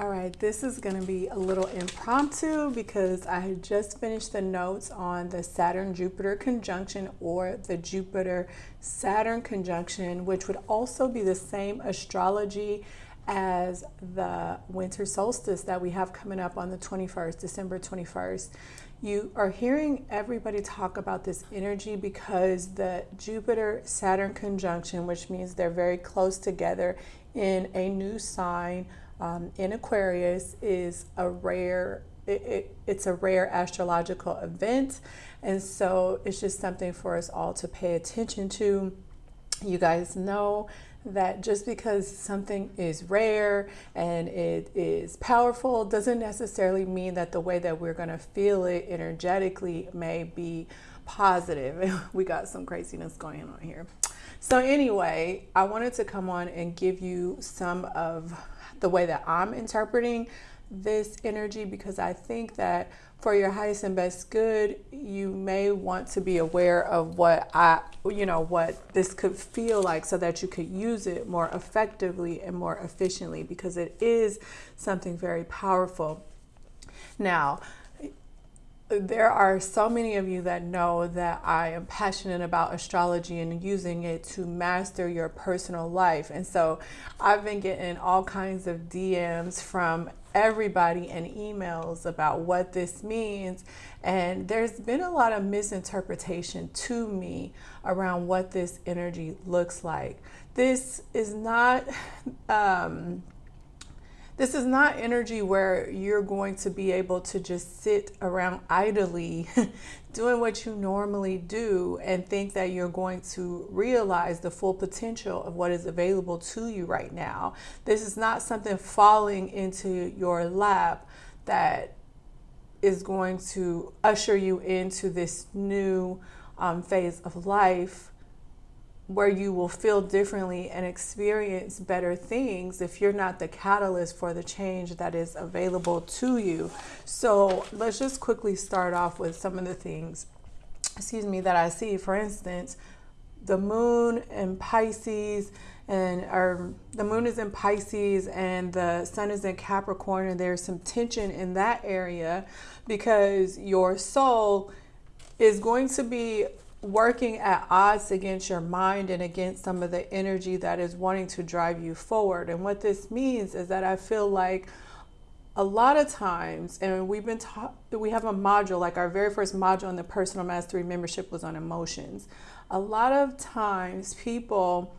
All right, this is going to be a little impromptu because I had just finished the notes on the Saturn Jupiter conjunction or the Jupiter Saturn conjunction, which would also be the same astrology as the winter solstice that we have coming up on the 21st, December 21st. You are hearing everybody talk about this energy because the Jupiter Saturn conjunction, which means they're very close together in a new sign um, in Aquarius is a rare it, it, it's a rare astrological event and so it's just something for us all to pay attention to you guys know that just because something is rare and it is powerful doesn't necessarily mean that the way that we're going to feel it energetically may be positive. we got some craziness going on here. So anyway, I wanted to come on and give you some of the way that I'm interpreting this energy because I think that for your highest and best good, you may want to be aware of what I, you know, what this could feel like so that you could use it more effectively and more efficiently because it is something very powerful. Now, there are so many of you that know that I am passionate about astrology and using it to master your personal life. And so I've been getting all kinds of DMs from everybody and emails about what this means. And there's been a lot of misinterpretation to me around what this energy looks like. This is not. Um, this is not energy where you're going to be able to just sit around idly doing what you normally do and think that you're going to realize the full potential of what is available to you right now. This is not something falling into your lap that is going to usher you into this new um, phase of life where you will feel differently and experience better things if you're not the catalyst for the change that is available to you. So let's just quickly start off with some of the things, excuse me, that I see. For instance, the moon in Pisces and or the moon is in Pisces and the sun is in Capricorn and there's some tension in that area because your soul is going to be working at odds against your mind and against some of the energy that is wanting to drive you forward. And what this means is that I feel like a lot of times, and we've been taught, we have a module, like our very first module in the personal mastery membership was on emotions. A lot of times people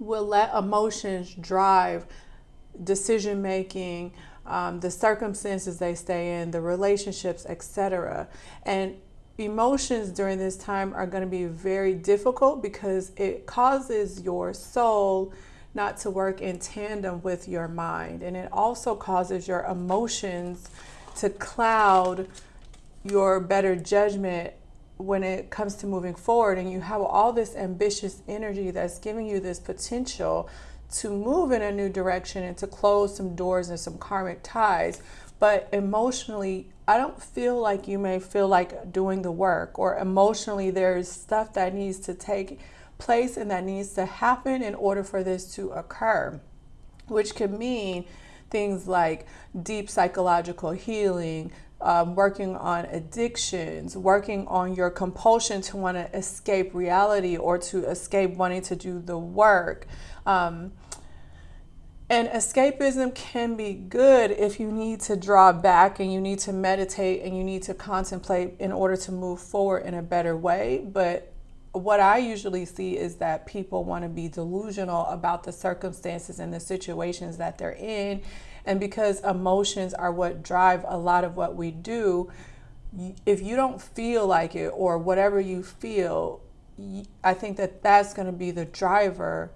will let emotions drive decision making, um, the circumstances they stay in, the relationships, etc. And emotions during this time are going to be very difficult because it causes your soul not to work in tandem with your mind. And it also causes your emotions to cloud your better judgment when it comes to moving forward. And you have all this ambitious energy that's giving you this potential to move in a new direction and to close some doors and some karmic ties. But emotionally, I don't feel like you may feel like doing the work, or emotionally, there's stuff that needs to take place and that needs to happen in order for this to occur, which could mean things like deep psychological healing, um, working on addictions, working on your compulsion to want to escape reality or to escape wanting to do the work. Um, and escapism can be good if you need to draw back and you need to meditate and you need to contemplate in order to move forward in a better way. But what I usually see is that people want to be delusional about the circumstances and the situations that they're in. And because emotions are what drive a lot of what we do, if you don't feel like it or whatever you feel, I think that that's going to be the driver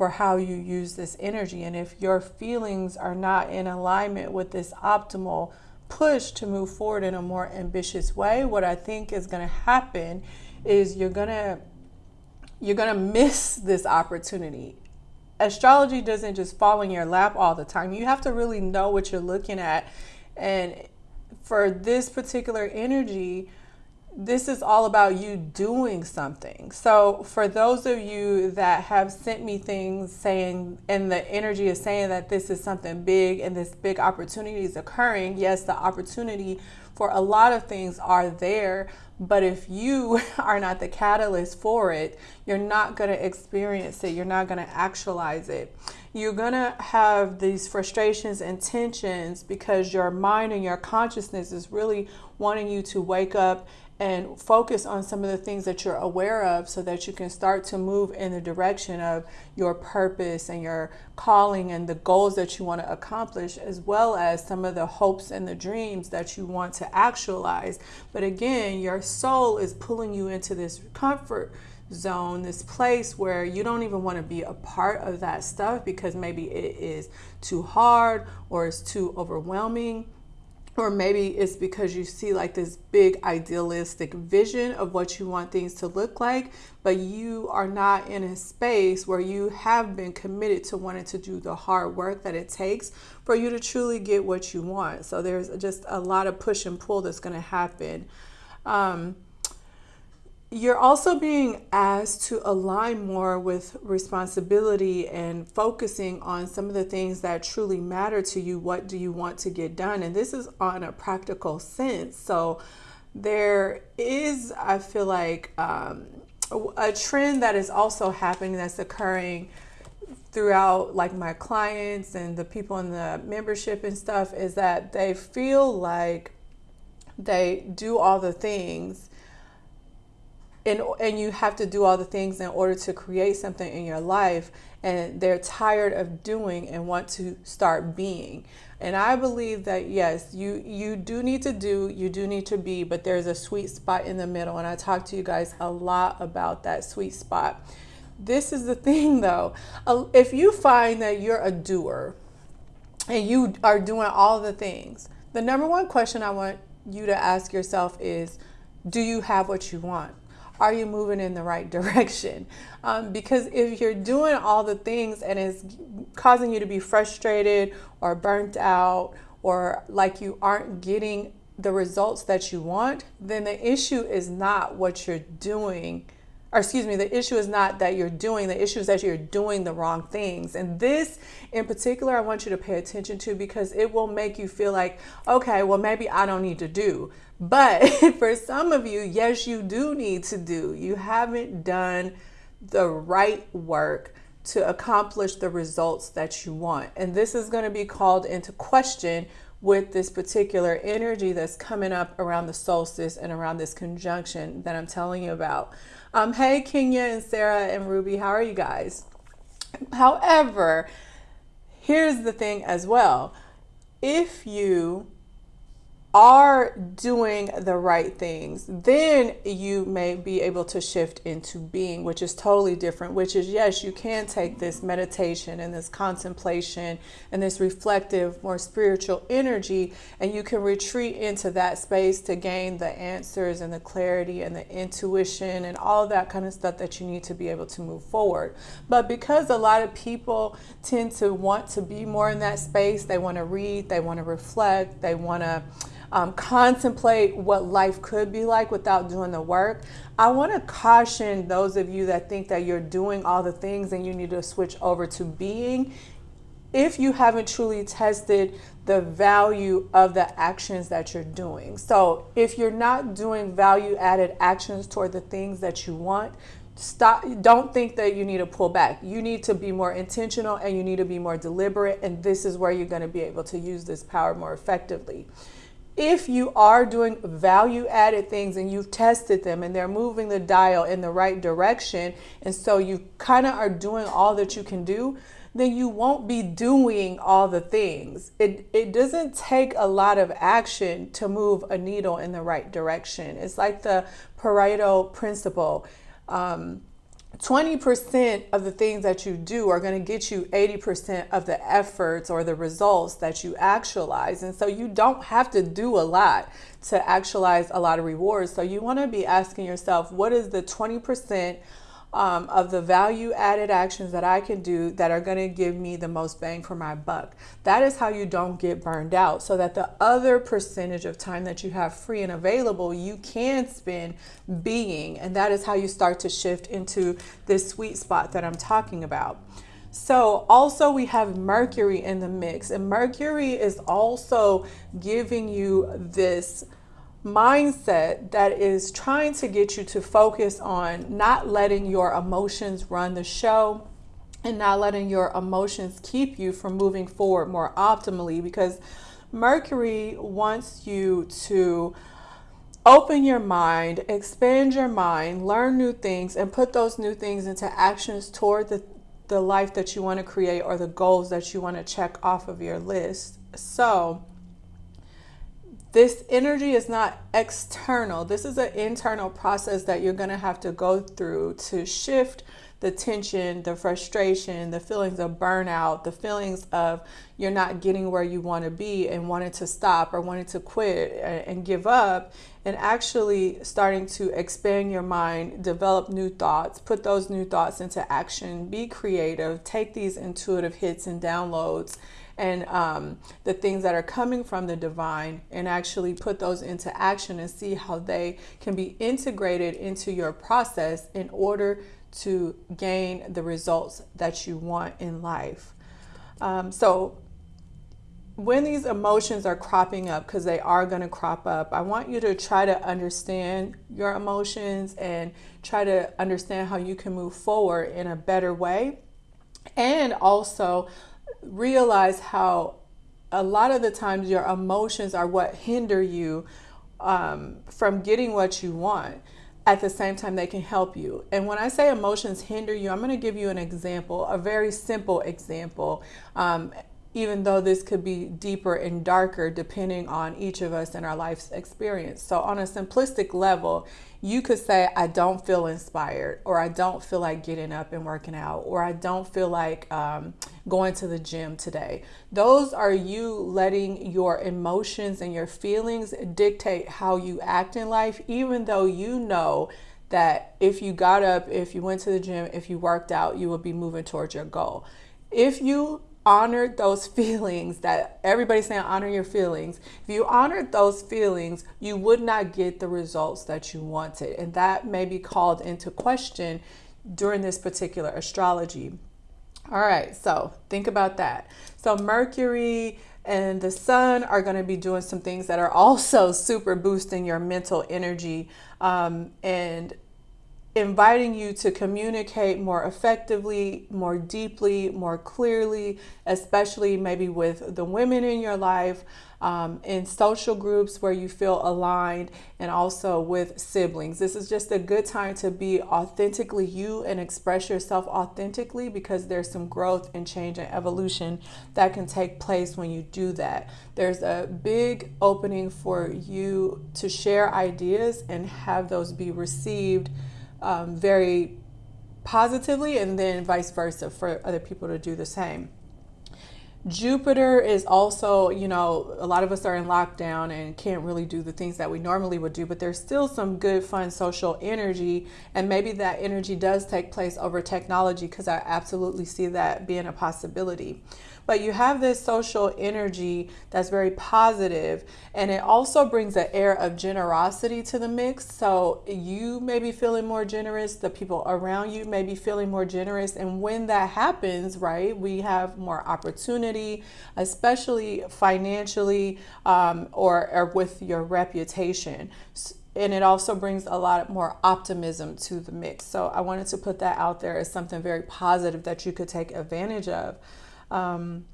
for how you use this energy. And if your feelings are not in alignment with this optimal push to move forward in a more ambitious way, what I think is going to happen is you're going to you're going to miss this opportunity. Astrology doesn't just fall in your lap all the time. You have to really know what you're looking at. And for this particular energy, this is all about you doing something. So, for those of you that have sent me things saying, and the energy is saying that this is something big and this big opportunity is occurring, yes, the opportunity for a lot of things are there. But if you are not the catalyst for it, you're not going to experience it. You're not going to actualize it. You're going to have these frustrations and tensions because your mind and your consciousness is really wanting you to wake up and focus on some of the things that you're aware of so that you can start to move in the direction of your purpose and your calling and the goals that you want to accomplish, as well as some of the hopes and the dreams that you want to actualize. But again, your soul is pulling you into this comfort zone, this place where you don't even want to be a part of that stuff because maybe it is too hard or it's too overwhelming or maybe it's because you see like this big idealistic vision of what you want things to look like, but you are not in a space where you have been committed to wanting to do the hard work that it takes for you to truly get what you want. So there's just a lot of push and pull that's going to happen. Um, you're also being asked to align more with responsibility and focusing on some of the things that truly matter to you. What do you want to get done? And this is on a practical sense. So there is, I feel like, um, a trend that is also happening that's occurring throughout like my clients and the people in the membership and stuff is that they feel like they do all the things and, and you have to do all the things in order to create something in your life and they're tired of doing and want to start being. And i believe that yes you you do need to do you do need to be but there's a sweet spot in the middle and i talk to you guys a lot about that sweet spot. This is the thing though. If you find that you're a doer and you are doing all the things the number one question i want you to ask yourself is do you have what you want are you moving in the right direction? Um, because if you're doing all the things and it's causing you to be frustrated or burnt out or like you aren't getting the results that you want, then the issue is not what you're doing or excuse me, the issue is not that you're doing, the issue is that you're doing the wrong things. And this in particular, I want you to pay attention to because it will make you feel like, okay, well, maybe I don't need to do. But for some of you, yes, you do need to do. You haven't done the right work to accomplish the results that you want. And this is going to be called into question with this particular energy that's coming up around the solstice and around this conjunction that I'm telling you about. Um, hey, Kenya and Sarah and Ruby, how are you guys? However, here's the thing as well. If you are doing the right things, then you may be able to shift into being, which is totally different. Which is, yes, you can take this meditation and this contemplation and this reflective, more spiritual energy, and you can retreat into that space to gain the answers and the clarity and the intuition and all that kind of stuff that you need to be able to move forward. But because a lot of people tend to want to be more in that space, they want to read, they want to reflect, they want to um, contemplate what life could be like without doing the work. I want to caution those of you that think that you're doing all the things and you need to switch over to being. If you haven't truly tested the value of the actions that you're doing. So, if you're not doing value added actions toward the things that you want, stop don't think that you need to pull back you need to be more intentional and you need to be more deliberate and this is where you're going to be able to use this power more effectively if you are doing value added things and you've tested them and they're moving the dial in the right direction, and so you kind of are doing all that you can do, then you won't be doing all the things. It, it doesn't take a lot of action to move a needle in the right direction. It's like the Pareto principle. Um, 20% of the things that you do are going to get you 80% of the efforts or the results that you actualize. And so you don't have to do a lot to actualize a lot of rewards. So you want to be asking yourself, what is the 20% um, of the value added actions that I can do that are going to give me the most bang for my buck. That is how you don't get burned out so that the other percentage of time that you have free and available, you can spend being. And that is how you start to shift into this sweet spot that I'm talking about. So also we have Mercury in the mix and Mercury is also giving you this mindset that is trying to get you to focus on not letting your emotions run the show and not letting your emotions keep you from moving forward more optimally because Mercury wants you to open your mind, expand your mind, learn new things, and put those new things into actions toward the, the life that you want to create or the goals that you want to check off of your list. So, this energy is not external. This is an internal process that you're going to have to go through to shift the tension, the frustration, the feelings of burnout, the feelings of you're not getting where you want to be and wanting to stop or wanting to quit and give up, and actually starting to expand your mind, develop new thoughts, put those new thoughts into action, be creative, take these intuitive hits and downloads and um, the things that are coming from the divine and actually put those into action and see how they can be integrated into your process in order to gain the results that you want in life. Um, so when these emotions are cropping up, because they are going to crop up, I want you to try to understand your emotions and try to understand how you can move forward in a better way. And also realize how a lot of the times your emotions are what hinder you um, from getting what you want. At the same time, they can help you. And when I say emotions hinder you, I'm going to give you an example, a very simple example. Um, even though this could be deeper and darker depending on each of us and our life's experience. So, on a simplistic level, you could say, I don't feel inspired, or I don't feel like getting up and working out, or I don't feel like um, going to the gym today. Those are you letting your emotions and your feelings dictate how you act in life, even though you know that if you got up, if you went to the gym, if you worked out, you would be moving towards your goal. If you honored those feelings that everybody's saying honor your feelings. If you honored those feelings you would not get the results that you wanted. And that may be called into question during this particular astrology. All right so think about that. So mercury and the sun are going to be doing some things that are also super boosting your mental energy um, and inviting you to communicate more effectively, more deeply, more clearly, especially maybe with the women in your life, um, in social groups where you feel aligned, and also with siblings. This is just a good time to be authentically you and express yourself authentically because there's some growth and change and evolution that can take place when you do that. There's a big opening for you to share ideas and have those be received um, very positively, and then vice versa for other people to do the same. Jupiter is also, you know, a lot of us are in lockdown and can't really do the things that we normally would do, but there's still some good, fun social energy. And maybe that energy does take place over technology because I absolutely see that being a possibility but you have this social energy that's very positive and it also brings an air of generosity to the mix so you may be feeling more generous the people around you may be feeling more generous and when that happens right we have more opportunity especially financially um, or, or with your reputation and it also brings a lot more optimism to the mix. So I wanted to put that out there as something very positive that you could take advantage of. Um,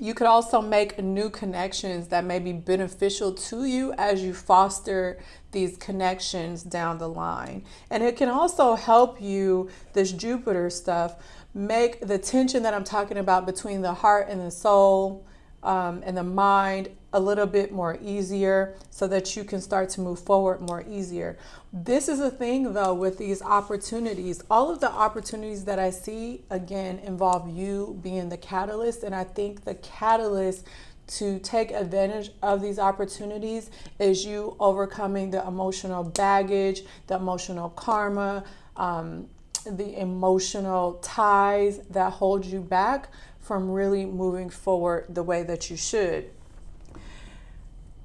you could also make new connections that may be beneficial to you as you foster these connections down the line. And it can also help you, this Jupiter stuff, make the tension that I'm talking about between the heart and the soul um, and the mind a little bit more easier so that you can start to move forward more easier. This is a thing though with these opportunities. All of the opportunities that I see again involve you being the catalyst and I think the catalyst to take advantage of these opportunities is you overcoming the emotional baggage, the emotional karma, um, the emotional ties that hold you back from really moving forward the way that you should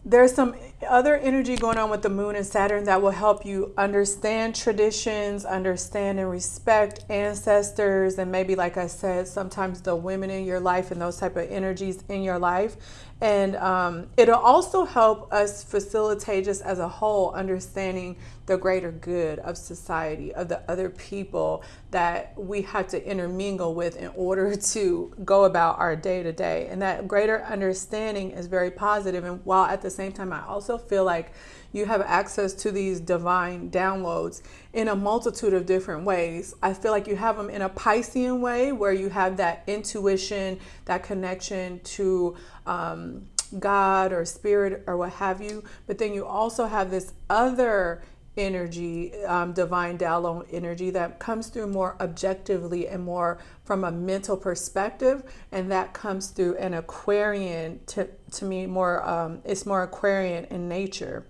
there's some other energy going on with the moon and Saturn that will help you understand traditions, understand and respect ancestors, and maybe, like I said, sometimes the women in your life and those type of energies in your life. And um, it'll also help us facilitate just as a whole understanding the greater good of society, of the other people that we have to intermingle with in order to go about our day to day. And that greater understanding is very positive. And while at the same time, I also feel like you have access to these divine downloads in a multitude of different ways. I feel like you have them in a Piscean way where you have that intuition, that connection to um, God or spirit or what have you. But then you also have this other energy, um, divine download energy that comes through more objectively and more from a mental perspective. And that comes through an Aquarian, to, to me, more, um, it's more Aquarian in nature.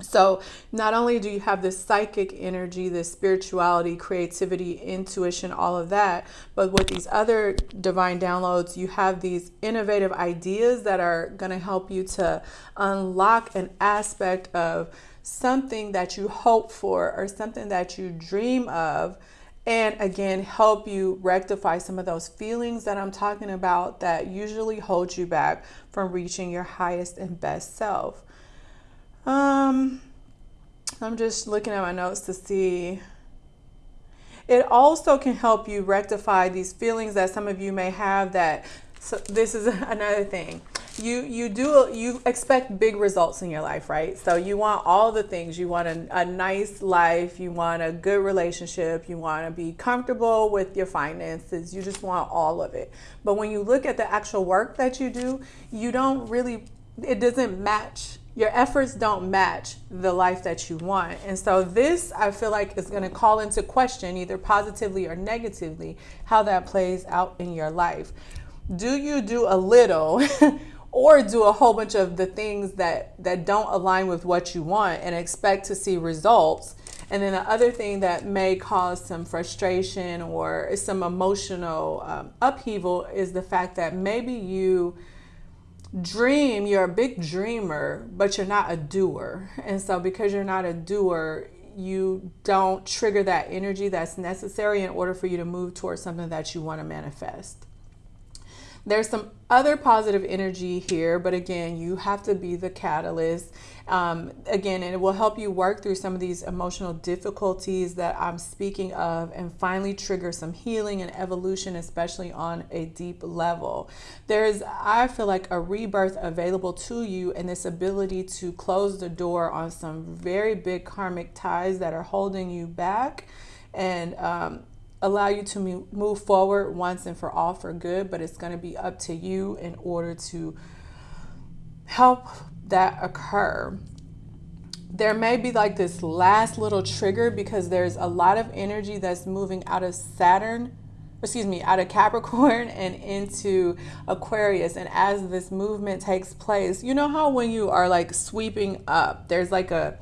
So, not only do you have this psychic energy, this spirituality, creativity, intuition, all of that, but with these other divine downloads, you have these innovative ideas that are going to help you to unlock an aspect of something that you hope for or something that you dream of. And again, help you rectify some of those feelings that I'm talking about that usually hold you back from reaching your highest and best self. Um, I'm just looking at my notes to see. It also can help you rectify these feelings that some of you may have that so this is another thing. You you do you expect big results in your life, right? So you want all the things. You want a, a nice life, you want a good relationship, you want to be comfortable with your finances. You just want all of it. But when you look at the actual work that you do, you don't really it doesn't match your efforts don't match the life that you want. And so this I feel like is going to call into question either positively or negatively how that plays out in your life. Do you do a little or do a whole bunch of the things that that don't align with what you want and expect to see results? And then the other thing that may cause some frustration or some emotional um, upheaval is the fact that maybe you dream, you're a big dreamer, but you're not a doer. And so, because you're not a doer, you don't trigger that energy that's necessary in order for you to move towards something that you want to manifest. There's some other positive energy here, but again, you have to be the catalyst. Um, again, and it will help you work through some of these emotional difficulties that I'm speaking of and finally trigger some healing and evolution, especially on a deep level. There's, I feel like, a rebirth available to you and this ability to close the door on some very big karmic ties that are holding you back. And um, allow you to move forward once and for all for good, but it's going to be up to you in order to help that occur. There may be like this last little trigger because there's a lot of energy that's moving out of Saturn, excuse me, out of Capricorn and into Aquarius. And as this movement takes place, you know how when you are like sweeping up, there's like a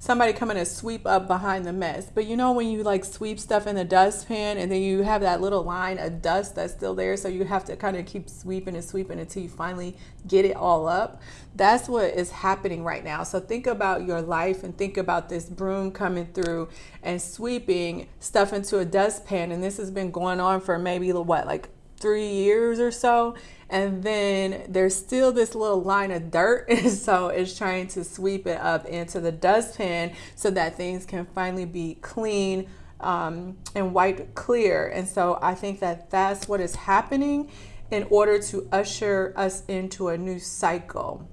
somebody coming to sweep up behind the mess. But you know when you like sweep stuff in the dustpan and then you have that little line of dust that's still there, so you have to kind of keep sweeping and sweeping until you finally get it all up. That's what is happening right now. So think about your life and think about this broom coming through and sweeping stuff into a dustpan. And this has been going on for maybe what, like three years or so and then there's still this little line of dirt and so it's trying to sweep it up into the dustpan so that things can finally be clean um, and wiped clear. And so i think that that's what is happening in order to usher us into a new cycle.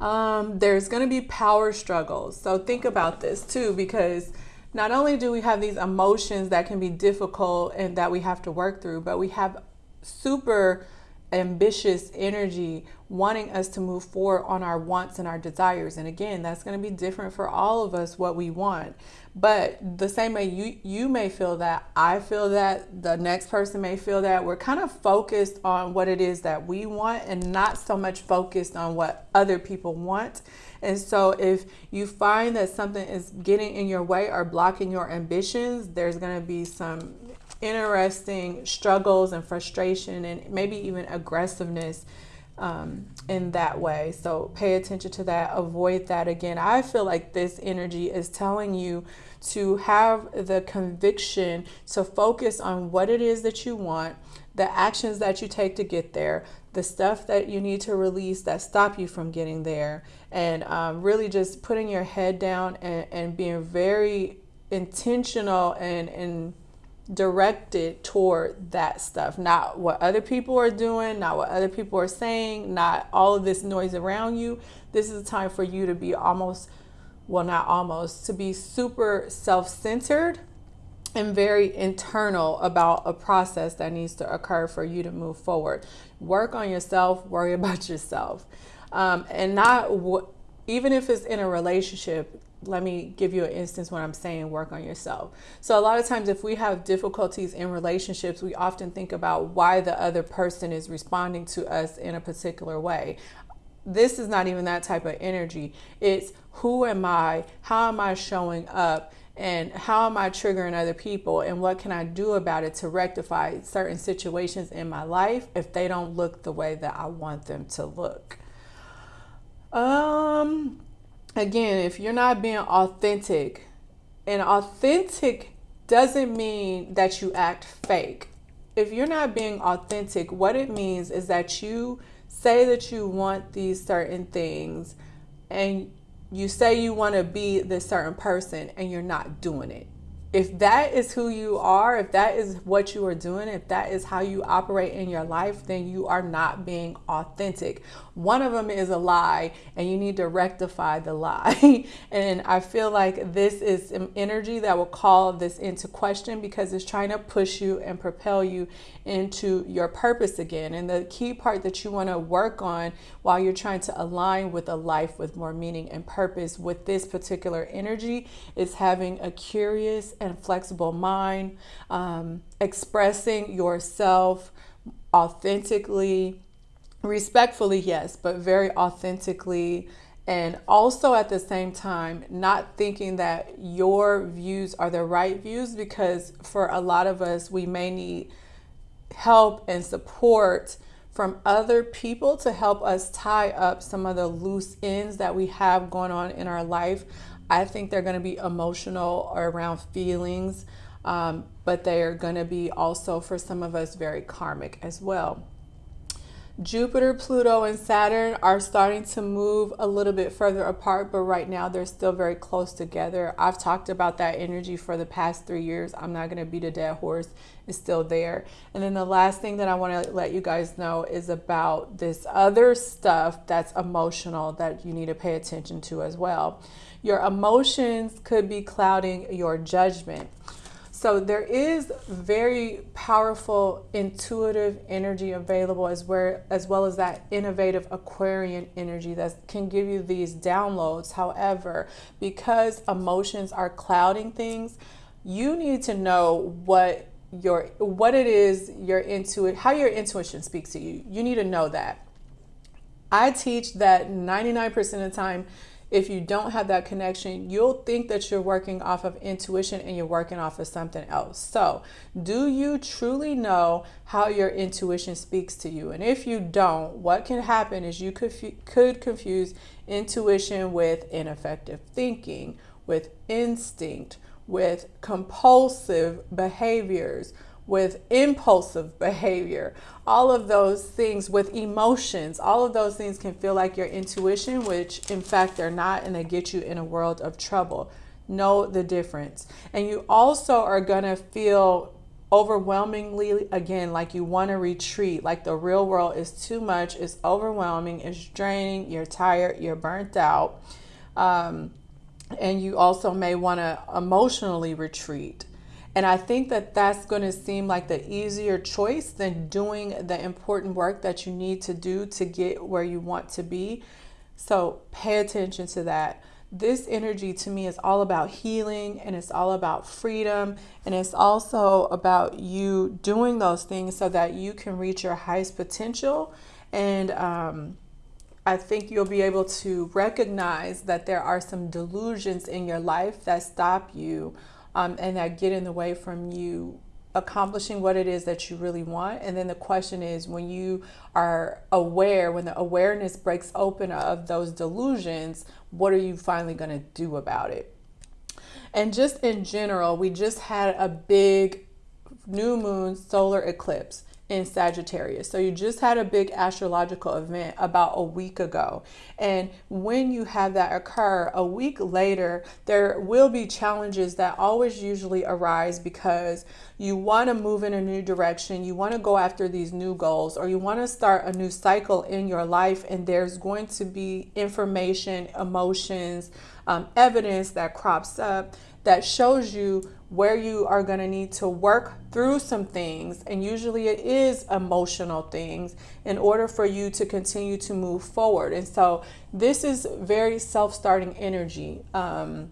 Um, there's going to be power struggles. So think about this too because not only do we have these emotions that can be difficult and that we have to work through but we have super ambitious energy wanting us to move forward on our wants and our desires. And again, that's going to be different for all of us what we want. But the same way you you may feel that, I feel that, the next person may feel that. We're kind of focused on what it is that we want and not so much focused on what other people want. And so if you find that something is getting in your way or blocking your ambitions, there's going to be some interesting struggles and frustration and maybe even aggressiveness um, in that way. So pay attention to that. Avoid that again. I feel like this energy is telling you to have the conviction to focus on what it is that you want, the actions that you take to get there, the stuff that you need to release that stop you from getting there, and um, really just putting your head down and, and being very intentional and and directed toward that stuff, not what other people are doing, not what other people are saying, not all of this noise around you. This is a time for you to be almost, well, not almost, to be super self centered and very internal about a process that needs to occur for you to move forward. Work on yourself, worry about yourself. Um, and not, even if it's in a relationship, let me give you an instance when I'm saying work on yourself. So, a lot of times, if we have difficulties in relationships, we often think about why the other person is responding to us in a particular way. This is not even that type of energy. It's who am I? How am I showing up? And how am I triggering other people? And what can I do about it to rectify certain situations in my life if they don't look the way that I want them to look? Um, again, if you're not being authentic, and authentic doesn't mean that you act fake. If you're not being authentic, what it means is that you say that you want these certain things and you say you want to be this certain person and you're not doing it if that is who you are, if that is what you are doing, if that is how you operate in your life, then you are not being authentic. One of them is a lie, and you need to rectify the lie. and I feel like this is an energy that will call this into question because it's trying to push you and propel you into your purpose again. And the key part that you want to work on while you're trying to align with a life with more meaning and purpose with this particular energy is having a curious and flexible mind, um, expressing yourself authentically, respectfully, yes, but very authentically. And also at the same time, not thinking that your views are the right views because for a lot of us, we may need help and support from other people to help us tie up some of the loose ends that we have going on in our life. I think they're going to be emotional or around feelings, um, but they are going to be also for some of us very karmic as well. Jupiter, Pluto, and Saturn are starting to move a little bit further apart, but right now they're still very close together. I've talked about that energy for the past three years. I'm not going to beat a dead horse, it's still there. And then the last thing that I want to let you guys know is about this other stuff that's emotional that you need to pay attention to as well. Your emotions could be clouding your judgment. So there is very powerful intuitive energy available as where as well as that innovative Aquarian energy that can give you these downloads. However, because emotions are clouding things, you need to know what your what it is your intuit how your intuition speaks to you. You need to know that. I teach that 99% of the time if you don't have that connection, you'll think that you're working off of intuition and you're working off of something else. So, do you truly know how your intuition speaks to you? And if you don't, what can happen is you could, could confuse intuition with ineffective thinking, with instinct, with compulsive behaviors, with impulsive behavior, all of those things with emotions, all of those things can feel like your intuition, which in fact they're not, and they get you in a world of trouble. Know the difference. And you also are to feel overwhelmingly again like you want to retreat like the real world is too much it's overwhelming it's draining you're tired you're burnt out um, and you also may want to emotionally retreat And I think that that's going to seem like the easier choice than doing the important work that you need to do to get where you want to be. So pay attention to that. This energy to me is all about healing and it's all about freedom. And it's also about you doing those things so that you can reach your highest potential. And, um, I think you'll be able to recognize that there are some delusions in your life that stop you um, and that get in the way from you accomplishing what it is that you really want. And then the question is when you are aware, when the awareness breaks open of those delusions, what are you finally going to do about it? And just in general, we just had a big new moon solar eclipse in Sagittarius. So you just had a big astrological event about a week ago. And when you have that occur a week later, there will be challenges that always usually arise because you want to move in a new direction, you want to go after these new goals, or you want to start a new cycle in your life. And there's going to be information, emotions, um, evidence that crops up that shows you where you are going to need to work through some things. And usually it is emotional things in order for you to continue to move forward. And so this is very self starting energy. Um,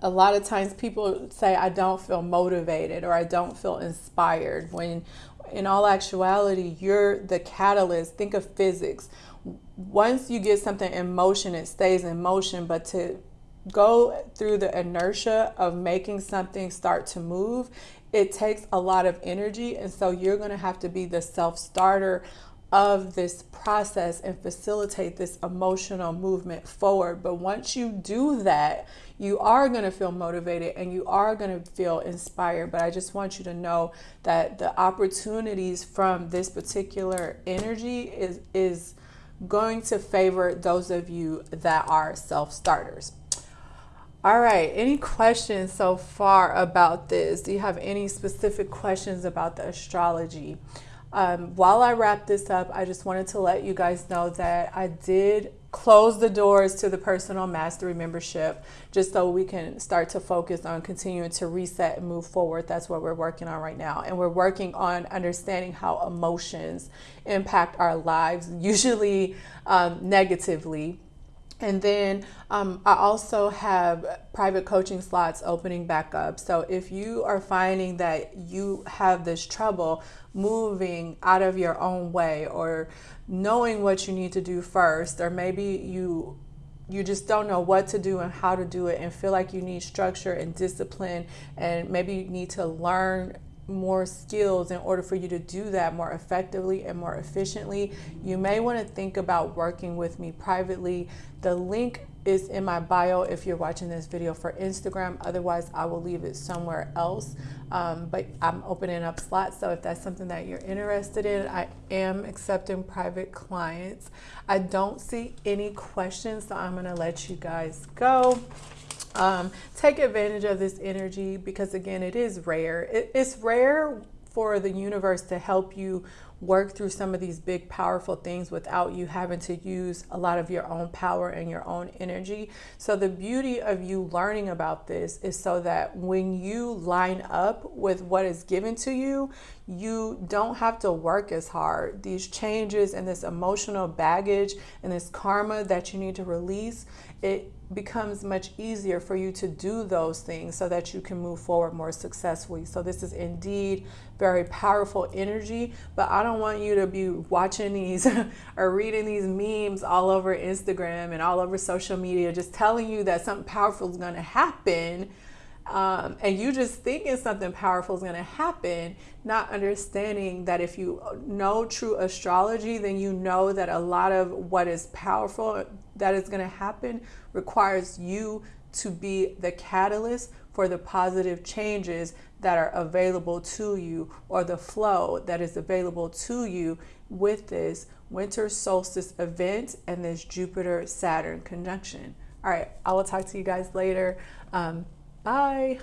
a lot of times people say, I don't feel motivated or I don't feel inspired. When in all actuality, you're the catalyst. Think of physics. Once you get something in motion, it stays in motion. But to go through the inertia of making something start to move, it takes a lot of energy. And so you're going to have to be the self starter of this process and facilitate this emotional movement forward. But once you do that, you are going to feel motivated and you are going to feel inspired. But I just want you to know that the opportunities from this particular energy is, is going to favor those of you that are self starters. All right, any questions so far about this? Do you have any specific questions about the astrology? Um, while I wrap this up, I just wanted to let you guys know that I did close the doors to the personal mastery membership just so we can start to focus on continuing to reset and move forward. That's what we're working on right now. And we're working on understanding how emotions impact our lives, usually um, negatively and then um, I also have private coaching slots opening back up. So if you are finding that you have this trouble moving out of your own way or knowing what you need to do first, or maybe you you just don't know what to do and how to do it and feel like you need structure and discipline and maybe you need to learn more skills in order for you to do that more effectively and more efficiently, you may want to think about working with me privately. The link is in my bio if you're watching this video for Instagram. Otherwise, I will leave it somewhere else. Um, but I'm opening up slots. So if that's something that you're interested in, I am accepting private clients. I don't see any questions, so I'm going to let you guys go. Um, take advantage of this energy because, again, it is rare. It, it's rare for the universe to help you work through some of these big, powerful things without you having to use a lot of your own power and your own energy. So, the beauty of you learning about this is so that when you line up with what is given to you, you don't have to work as hard. These changes and this emotional baggage and this karma that you need to release, it becomes much easier for you to do those things so that you can move forward more successfully. So this is indeed very powerful energy, but I don't want you to be watching these or reading these memes all over Instagram and all over social media just telling you that something powerful is going to happen. Um, and you just thinking something powerful is going to happen, not understanding that if you know true astrology, then you know that a lot of what is powerful that is going to happen requires you to be the catalyst for the positive changes that are available to you or the flow that is available to you with this winter solstice event and this Jupiter Saturn conjunction. All right, I will talk to you guys later. Um, bye.